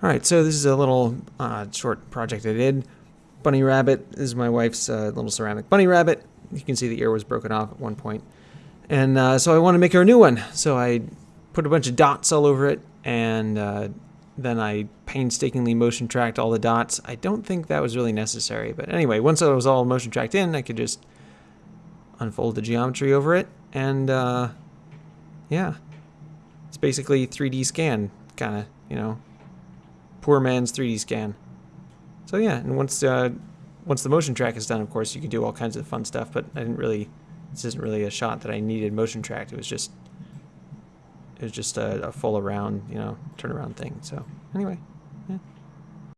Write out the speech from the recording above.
All right, so this is a little uh, short project I did. Bunny rabbit this is my wife's uh, little ceramic bunny rabbit. You can see the ear was broken off at one point. And uh, so I want to make her a new one. So I put a bunch of dots all over it, and uh, then I painstakingly motion tracked all the dots. I don't think that was really necessary, but anyway, once it was all motion tracked in, I could just unfold the geometry over it, and uh, yeah, it's basically 3D scan, kind of, you know, poor man's 3D scan. So yeah, and once uh, once the motion track is done, of course, you can do all kinds of fun stuff. But I didn't really. This isn't really a shot that I needed motion tracked. It was just. It was just a, a full around, you know, turnaround thing. So anyway,